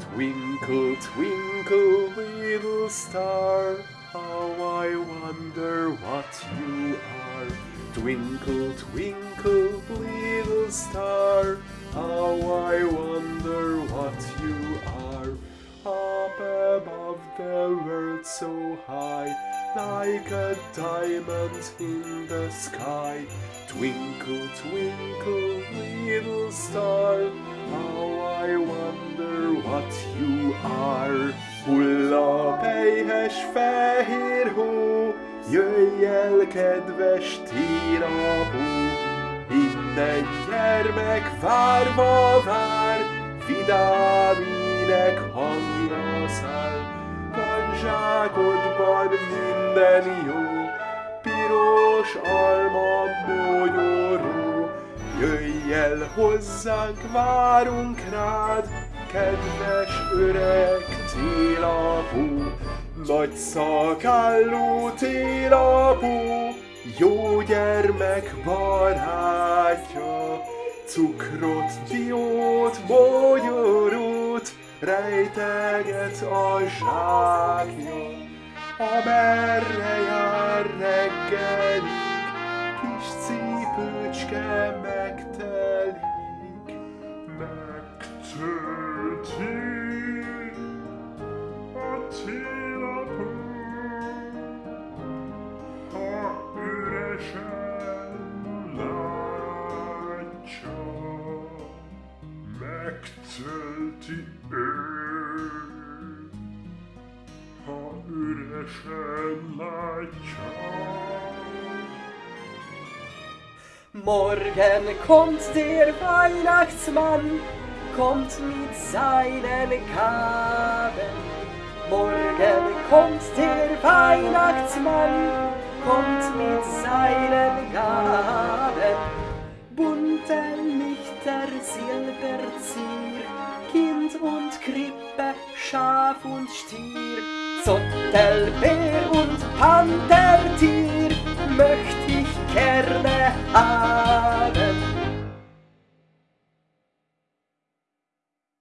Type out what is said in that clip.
Twinkle, twinkle, little star, how I wonder what you are. Twinkle, twinkle, little star, how I wonder what you are. Up above the world so high, like a diamond in the sky. Twinkle, twinkle, little star, how I wonder what you are. Hull a pejhes fehér hó, jöjj el, kedves tírapó. Minden gyermek várva vár, vidám ének hangja száll. Van zsákodban minden jó, piros alma mogyoró. El hozzánk, várunk rád, kedves öreg télapó. Nagy szakálló télapó, jó gyermek barátja. Cukrot, diót, mogyorót, rejteget a zsákja. Amerre jár reggelig, kis cipőcske megtelik, megtölti a télapó, ha üresen látja, megtölti ő, ha üresen látja. Morgen kommt der Weihnachtsmann, kommt mit seinen Gaben. Morgen kommt der Weihnachtsmann, kommt mit seinen Gaben. Bunte Lichter, Silberzier, Kind und Krippe, Schaf und Stier, Zottelbär und Panthertier möcht izquierda.